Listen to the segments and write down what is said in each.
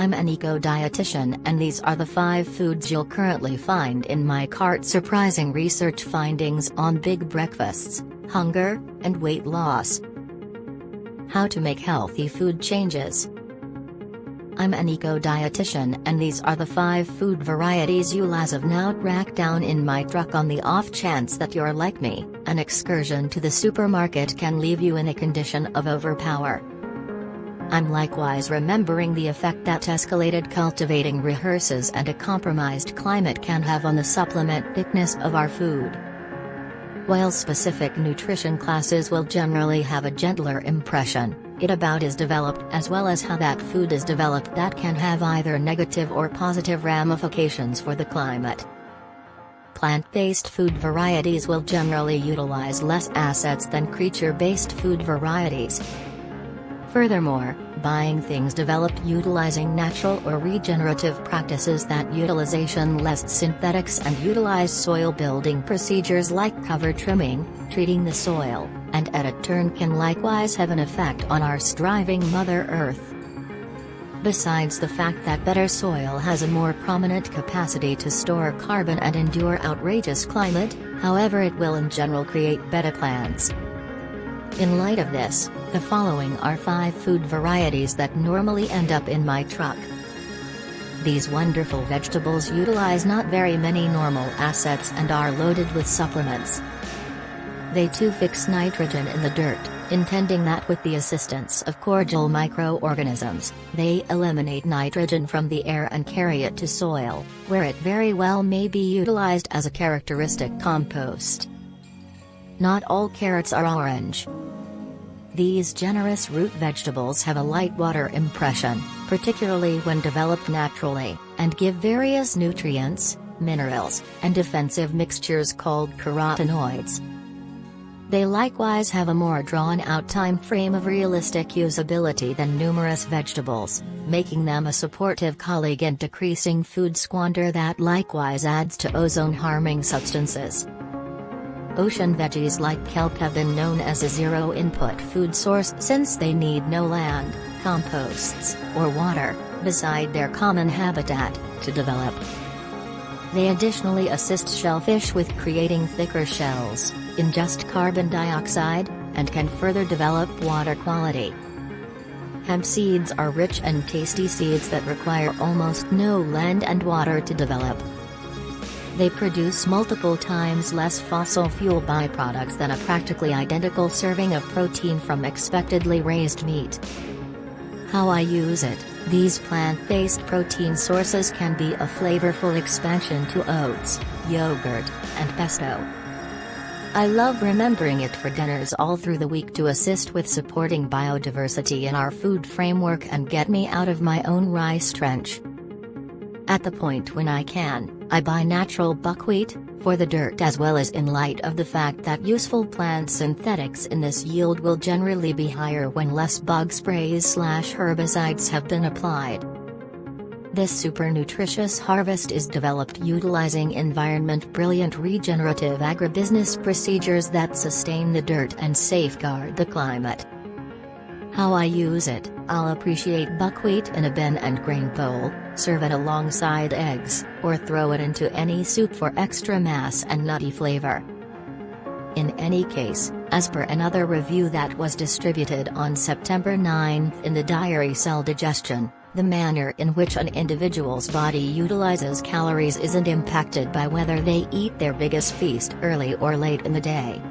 I'm an eco-dietitian and these are the 5 foods you'll currently find in my cart surprising research findings on big breakfasts, hunger, and weight loss. How to make healthy food changes. I'm an eco-dietitian and these are the 5 food varieties you'll as of now track down in my truck on the off chance that you're like me, an excursion to the supermarket can leave you in a condition of overpower. I'm likewise remembering the effect that escalated cultivating rehearses and a compromised climate can have on the supplement thickness of our food. While specific nutrition classes will generally have a gentler impression, it about is developed as well as how that food is developed that can have either negative or positive ramifications for the climate. Plant-based food varieties will generally utilize less assets than creature-based food varieties, Furthermore, buying things developed utilizing natural or regenerative practices that utilization less synthetics and utilize soil building procedures like cover trimming, treating the soil, and at a turn can likewise have an effect on our striving Mother Earth. Besides the fact that better soil has a more prominent capacity to store carbon and endure outrageous climate, however it will in general create better plants. In light of this, the following are 5 food varieties that normally end up in my truck. These wonderful vegetables utilize not very many normal assets and are loaded with supplements. They too fix nitrogen in the dirt, intending that with the assistance of cordial microorganisms, they eliminate nitrogen from the air and carry it to soil, where it very well may be utilized as a characteristic compost. Not all carrots are orange. These generous root vegetables have a light water impression, particularly when developed naturally, and give various nutrients, minerals, and defensive mixtures called carotenoids. They likewise have a more drawn-out time frame of realistic usability than numerous vegetables, making them a supportive colleague in decreasing food squander that likewise adds to ozone-harming substances. Ocean veggies like kelp have been known as a zero-input food source since they need no land, composts, or water, beside their common habitat, to develop. They additionally assist shellfish with creating thicker shells, ingest carbon dioxide, and can further develop water quality. Hemp seeds are rich and tasty seeds that require almost no land and water to develop. They produce multiple times less fossil fuel byproducts than a practically identical serving of protein from expectedly raised meat. How I use it, these plant-based protein sources can be a flavorful expansion to oats, yogurt, and pesto. I love remembering it for dinners all through the week to assist with supporting biodiversity in our food framework and get me out of my own rice trench. At the point when I can, I buy natural buckwheat, for the dirt as well as in light of the fact that useful plant synthetics in this yield will generally be higher when less bug sprays slash herbicides have been applied. This super nutritious harvest is developed utilizing environment brilliant regenerative agribusiness procedures that sustain the dirt and safeguard the climate. How I use it, I'll appreciate buckwheat in a bin and grain bowl, serve it alongside eggs, or throw it into any soup for extra mass and nutty flavor. In any case, as per another review that was distributed on September 9 in the diary Cell Digestion, the manner in which an individual's body utilizes calories isn't impacted by whether they eat their biggest feast early or late in the day.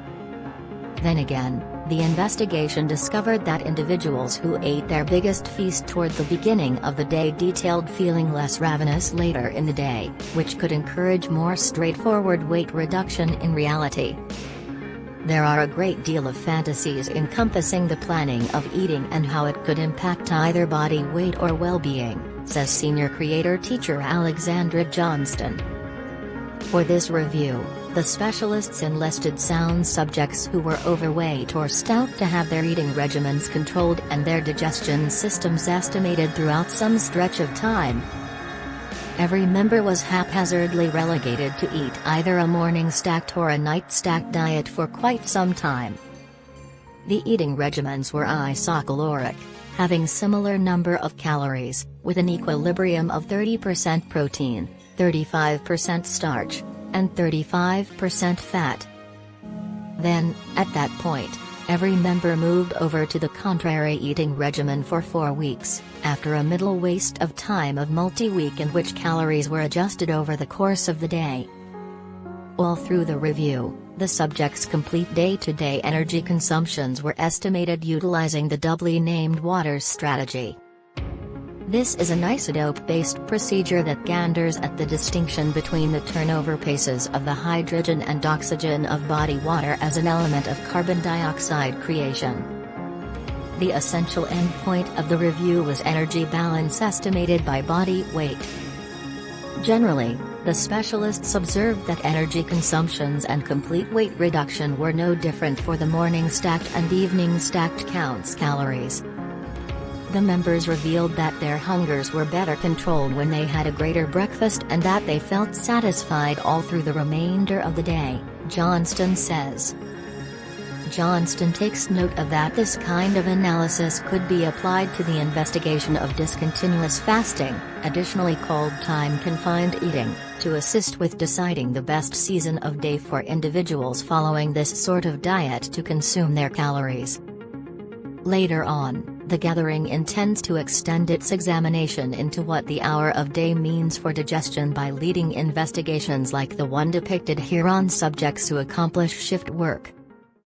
Then again, the investigation discovered that individuals who ate their biggest feast toward the beginning of the day detailed feeling less ravenous later in the day, which could encourage more straightforward weight reduction in reality. There are a great deal of fantasies encompassing the planning of eating and how it could impact either body weight or well-being, says senior creator teacher Alexandra Johnstone. For this review, the specialists enlisted sound subjects who were overweight or stout to have their eating regimens controlled and their digestion systems estimated throughout some stretch of time. Every member was haphazardly relegated to eat either a morning stacked or a night stacked diet for quite some time. The eating regimens were isocaloric, having similar number of calories, with an equilibrium of 30% protein, 35% starch, and 35% fat. Then, at that point, every member moved over to the contrary eating regimen for four weeks, after a middle waste of time of multi-week in which calories were adjusted over the course of the day. All through the review, the subjects' complete day-to-day -day energy consumptions were estimated utilizing the doubly named Waters strategy. This is an isotope-based procedure that ganders at the distinction between the turnover paces of the hydrogen and oxygen of body water as an element of carbon dioxide creation. The essential endpoint of the review was energy balance estimated by body weight. Generally, the specialists observed that energy consumptions and complete weight reduction were no different for the morning stacked and evening stacked counts calories. The members revealed that their hungers were better controlled when they had a greater breakfast and that they felt satisfied all through the remainder of the day, Johnstone says. Johnstone takes note of that this kind of analysis could be applied to the investigation of discontinuous fasting, additionally called time-confined eating, to assist with deciding the best season of day for individuals following this sort of diet to consume their calories. Later on, the gathering intends to extend its examination into what the hour of day means for digestion by leading investigations like the one depicted here on subjects who accomplish shift work.